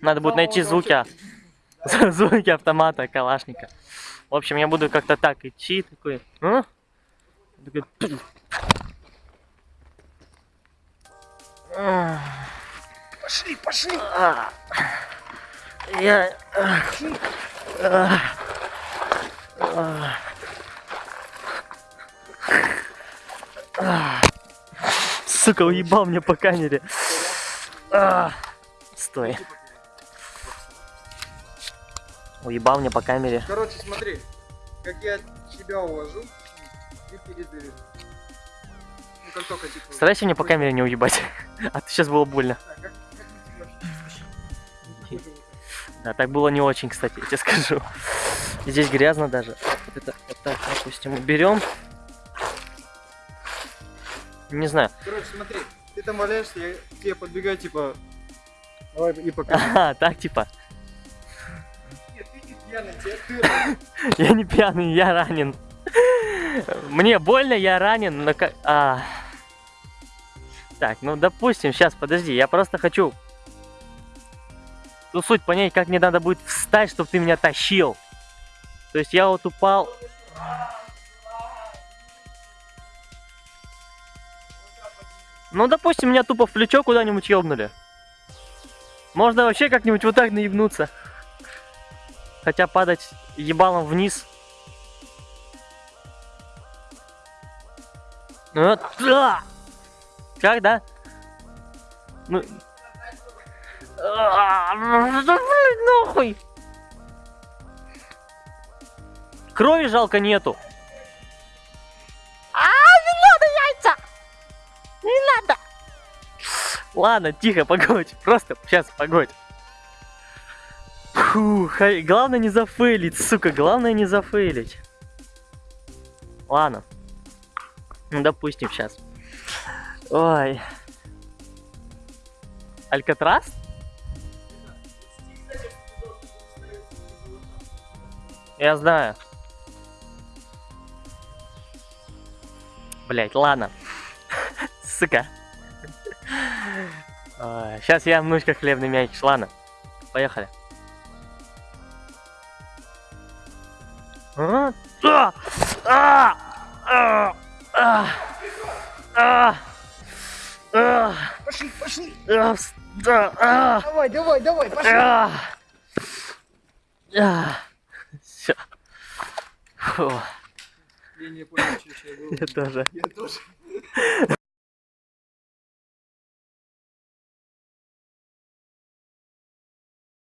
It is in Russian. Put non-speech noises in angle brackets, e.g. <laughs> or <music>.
Надо будет найти звуки, <laughs> <laughs> звуки автомата, калашника. В общем, я буду как-то так идти, такой, а? Пошли, пошли. а. Я... А. Сука, уебал мне по камере. А. Стой. Уебал мне по камере. Короче, смотри, как я тебя уложу, ты передавишь. Ну, только типа... Старайся мне по камере не уебать. <laughs> А то сейчас было больно. Как, как Да, так было не очень, кстати, я тебе скажу. Здесь грязно даже. Вот это вот так, допустим, берем. Не знаю. Короче, смотри, ты там валяешься, я к тебе подбегаю, типа... Давай и покажи. <laughs> Ага, так типа. Нет, ты не пьяный, тебе ты <laughs> Я не пьяный, я ранен. Мне больно, я ранен, но как... А. Так, ну допустим, сейчас, подожди, я просто хочу... Ну суть понять, как мне надо будет встать, чтобы ты меня тащил. То есть я вот упал... Ну, допустим, меня тупо в плечо куда-нибудь ёбнули. Можно вообще как-нибудь вот так наебнуться. Хотя падать ебалом вниз. Ну, вот, да. Как, да? Ну... А, Да, блин, нахуй! Крови жалко нету. Ладно, тихо, погодь. <laughs> Просто сейчас, погодь. Фух, главное не зафейлить, сука, главное не зафейлить. Ладно. Ну, допустим, сейчас. Ой. Алькатрас? Я знаю. Блять, ладно. <laughs> Сука. Сейчас я внучка хлебный мячик. Ладно. Поехали. А, а, а, а, а, а, а, Пошли, пошли. а, а, Давай, давай, давай, пошли. а. А. Фу, Я не понял, что сейчас было. я тоже. Я тоже.